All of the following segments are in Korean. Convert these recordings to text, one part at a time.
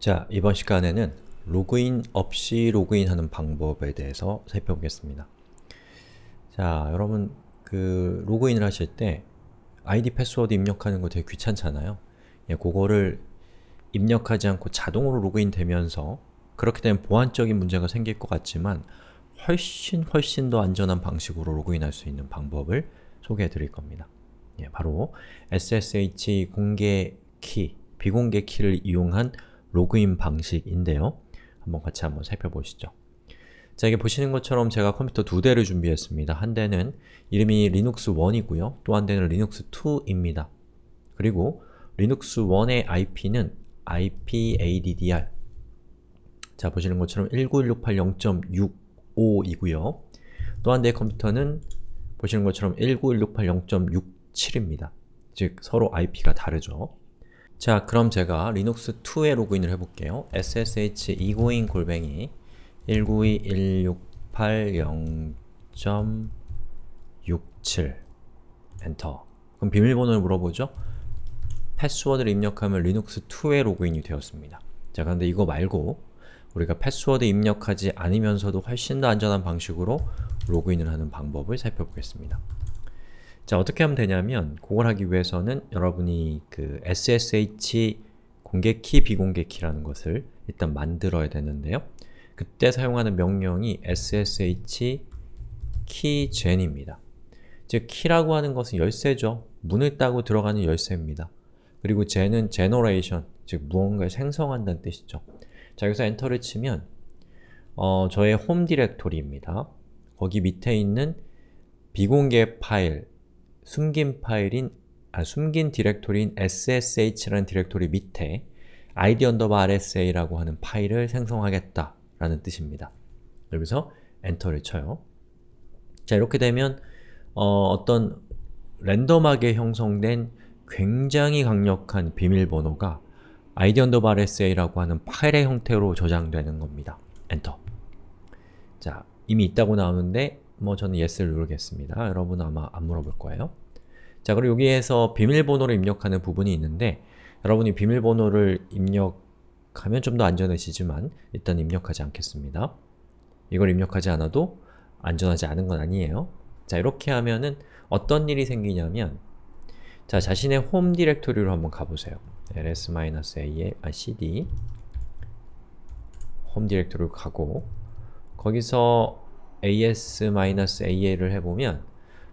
자, 이번 시간에는 로그인 없이 로그인하는 방법에 대해서 살펴보겠습니다. 자, 여러분 그 로그인을 하실 때 아이디 패스워드 입력하는 거 되게 귀찮잖아요. 예, 그거를 입력하지 않고 자동으로 로그인 되면서 그렇게 되면 보안적인 문제가 생길 것 같지만 훨씬 훨씬 더 안전한 방식으로 로그인할 수 있는 방법을 소개해 드릴 겁니다. 예, 바로 SSH 공개 키, 비공개 키를 이용한 로그인 방식인데요. 한번 같이 한번 살펴보시죠. 자, 이게 보시는 것처럼 제가 컴퓨터 두 대를 준비했습니다. 한 대는 이름이 리눅스 1이고요. 또 한 대는 리눅스 2입니다. 그리고 리눅스 1의 IP는 ip addr 자, 보시는 것처럼 192.168.0.65이고요. 또 한 대의 컴퓨터는 보시는 것처럼 192.168.0.67입니다. 즉, 서로 IP가 다르죠. 자, 그럼 제가 리눅스 2에 로그인을 해볼게요. ssh egoing 골뱅이 192.168.0.67 엔터 그럼 비밀번호를 물어보죠? 패스워드를 입력하면 리눅스 2에 로그인이 되었습니다. 자, 그런데 이거 말고 우리가 패스워드 입력하지 않으면서도 훨씬 더 안전한 방식으로 로그인을 하는 방법을 살펴보겠습니다. 자, 어떻게 하면 되냐면 그걸 하기 위해서는 여러분이 그 SSH 공개키, 비공개키라는 것을 일단 만들어야 되는데요. 그때 사용하는 명령이 ssh keygen입니다. 즉, 키라고 하는 것은 열쇠죠. 문을 따고 들어가는 열쇠입니다. 그리고 gen은 generation, 즉 무언가를 생성한다는 뜻이죠. 자, 여기서 엔터를 치면 어, 저의 홈 디렉토리입니다. 거기 밑에 있는 비공개 파일, 숨긴 파일인 아, 숨긴 디렉토리인 ssh라는 디렉토리 밑에 id rsa라고 하는 파일을 생성하겠다 라는 뜻입니다. 여기서 엔터를 쳐요. 자, 이렇게 되면 어, 떤 랜덤하게 형성된 굉장히 강력한 비밀번호가 id rsa라고 하는 파일의 형태로 저장되는 겁니다. 엔터. 자, 이미 있다고 나오는데 뭐 저는 yes를 누르겠습니다. 여러분은 아마 안 물어볼 거예요. 자, 그리고 여기에서 비밀번호를 입력하는 부분이 있는데 여러분이 비밀번호를 입력하면 좀 더 안전해지지만 일단 입력하지 않겠습니다. 이걸 입력하지 않아도 안전하지 않은 건 아니에요. 자, 이렇게 하면은 어떤 일이 생기냐면 자, 자신의 홈 디렉토리로 한번 가보세요. ls-a의 아, cd 홈 디렉토리로 가고 거기서 as-a를 해보면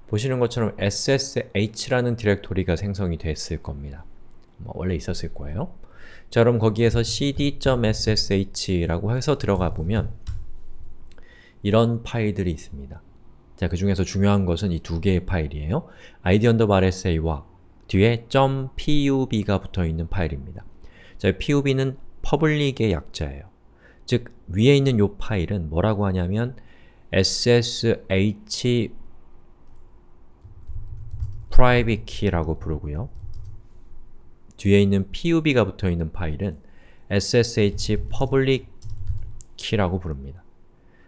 보시는 것처럼 ssh라는 디렉토리가 생성이 됐을 겁니다. 뭐 원래 있었을 거예요. 자 그럼 거기에서 cd.ssh라고 해서 들어가 보면 이런 파일들이 있습니다. 자, 그 중에서 중요한 것은 이 두 개의 파일이에요. id rsa와 뒤에 .pub가 붙어있는 파일입니다. 자, pub는 public의 약자예요. 즉, 위에 있는 이 파일은 뭐라고 하냐면 ssh private key라고 부르고요. 뒤에 있는 pub가 붙어있는 파일은 ssh public key라고 부릅니다.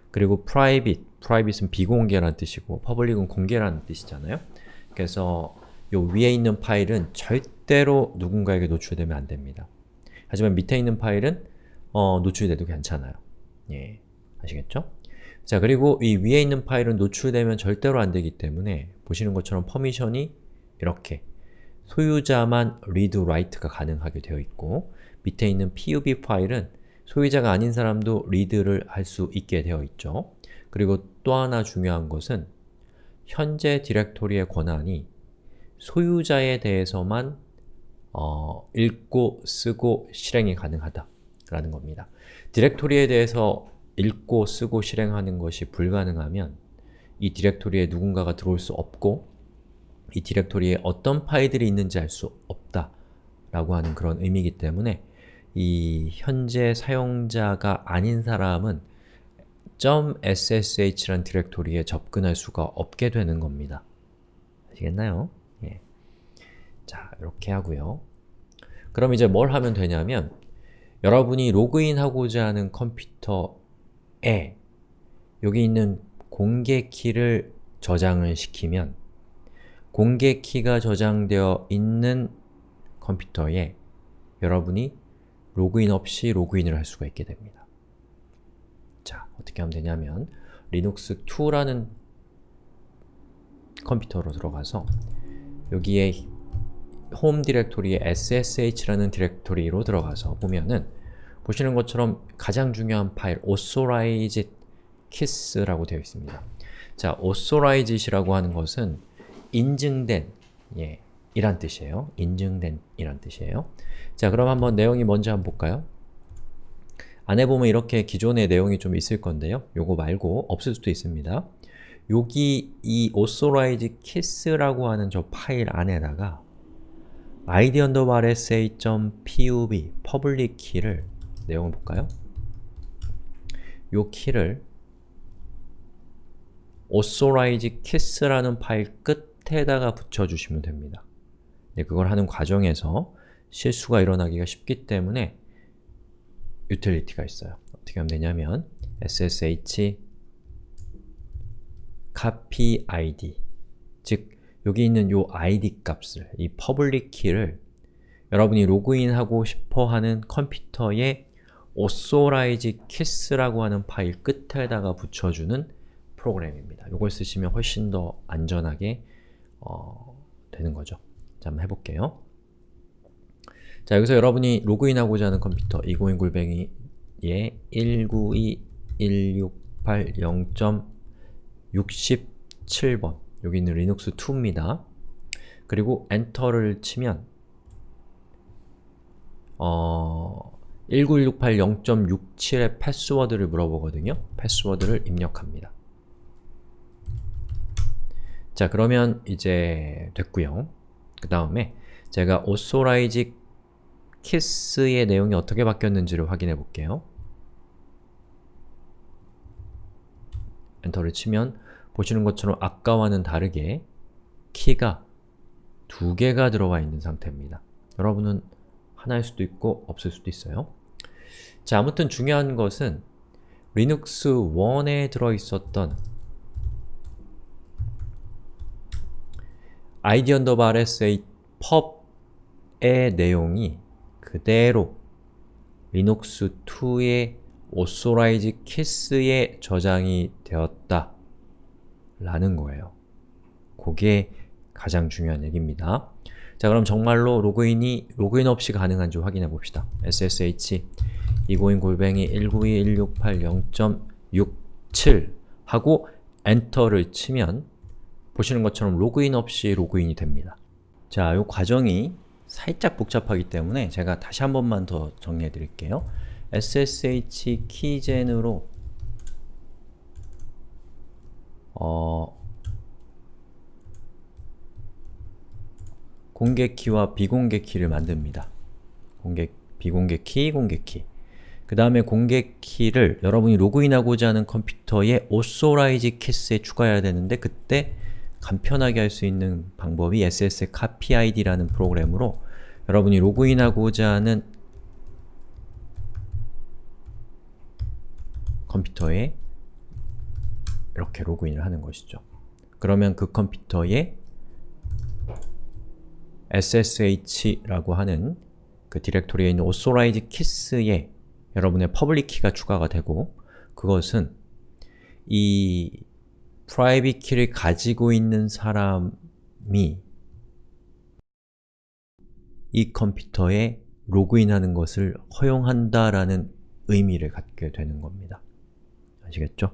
그리고 private, private은 비공개라는 뜻이고 public은 공개라는 뜻이잖아요. 그래서 요 위에 있는 파일은 절대로 누군가에게 노출되면 안됩니다. 하지만 밑에 있는 파일은 어, 노출돼도 괜찮아요. 예, 아시겠죠? 자, 그리고 이 위에 있는 파일은 노출되면 절대로 안되기 때문에 보시는 것처럼 퍼미션이 이렇게 소유자만 read, write가 가능하게 되어 있고 밑에 있는 pub 파일은 소유자가 아닌 사람도 read를 할 수 있게 되어 있죠. 그리고 또 하나 중요한 것은 현재 디렉토리의 권한이 소유자에 대해서만 어, 읽고, 쓰고, 실행이 가능하다 라는 겁니다. 디렉토리에 대해서 읽고, 쓰고, 실행하는 것이 불가능하면 이 디렉토리에 누군가가 들어올 수 없고 이 디렉토리에 어떤 파일들이 있는지 알 수 없다 라고 하는 그런 의미이기 때문에 이 현재 사용자가 아닌 사람은 .ssh라는 디렉토리에 접근할 수가 없게 되는 겁니다. 아시겠나요? 예. 자, 이렇게 하고요. 그럼 이제 뭘 하면 되냐면 여러분이 로그인하고자 하는 컴퓨터에 여기 있는 공개 키를 저장을 시키면 공개 키가 저장되어 있는 컴퓨터에 여러분이 로그인 없이 로그인을 할 수가 있게 됩니다. 자, 어떻게 하면 되냐면 리눅스 2라는 컴퓨터로 들어가서 여기에 홈 디렉토리에 ssh라는 디렉토리로 들어가서 보면은 보시는 것처럼 가장 중요한 파일 authorized kiss라고 되어 있습니다. 자, authorized이라고 하는 것은 인증된 예, 이란 뜻이에요. 인증된 이란 뜻이에요. 자, 그럼 한번 내용이 뭔지 한번 볼까요? 안에 보면 이렇게 기존의 내용이 좀 있을 건데요. 요거 말고 없을 수도 있습니다. 여기 이 authorize kiss라고 하는 저 파일 안에다가 id underbar rsa.pub public key를 내용을 볼까요? 요 키를 authorized keys라는 파일 끝 에다가 붙여주시면 됩니다. 네, 그걸 하는 과정에서 실수가 일어나기가 쉽기 때문에 유틸리티가 있어요. 어떻게 하면 되냐면 ssh copy id 즉 여기 있는 요 id 값을, 이 public key를 여러분이 로그인하고 싶어하는 컴퓨터에 authorized keys라고 하는 파일 끝에다가 붙여주는 프로그램입니다. 이걸 쓰시면 훨씬 더 안전하게 어, 되는 거죠. 자, 한번 해볼게요. 자, 여기서 여러분이 로그인하고자 하는 컴퓨터 202 골뱅이에 192.168.0.67번 여기 있는 리눅스 2입니다. 그리고 엔터를 치면 어... 19168.0.67의 패스워드를 물어보거든요. 패스워드를 입력합니다. 자, 그러면 이제 됐고요. 그 다음에 제가 authorize kiss의 내용이 어떻게 바뀌었는지를 확인해 볼게요. 엔터를 치면 보시는 것처럼 아까와는 다르게 키가 두 개가 들어와 있는 상태입니다. 여러분은 하나일 수도 있고 없을 수도 있어요. 자, 아무튼 중요한 것은 리눅스 1에 들어있었던 id underbar sa pub의 내용이 그대로 리눅스 2의 authorized keys에 저장이 되었다 라는 거예요. 그게 가장 중요한 얘기입니다. 자 그럼 정말로 로그인이 로그인 없이 가능한지 확인해 봅시다. ssh 202 골뱅이 192.168.0.67 하고 엔터를 치면 보시는 것처럼 로그인 없이 로그인이 됩니다. 자, 이 과정이 살짝 복잡하기 때문에 제가 다시 한 번만 더 정리해 드릴게요. SSH 키젠으로 어, 공개 키와 비공개 키를 만듭니다. 공개, 비공개 키, 공개 키. 그 다음에 공개 키를 여러분이 로그인하고자 하는 컴퓨터에 authorize kiss에 추가해야 되는데 그때 간편하게 할 수 있는 방법이 ssh copy id라는 프로그램으로 여러분이 로그인하고자 하는 컴퓨터에 이렇게 로그인을 하는 것이죠. 그러면 그 컴퓨터에 ssh라고 하는 그 디렉토리에 있는 authorized keys에 여러분의 public key가 추가가 되고 그것은 이 private 키를 가지고 있는 사람이 이 컴퓨터에 로그인하는 것을 허용한다라는 의미를 갖게 되는 겁니다. 아시겠죠?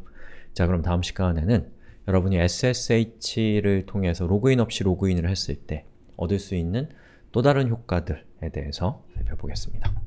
자 그럼 다음 시간에는 여러분이 SSH를 통해서 로그인 없이 로그인을 했을 때 얻을 수 있는 또 다른 효과들에 대해서 살펴보겠습니다.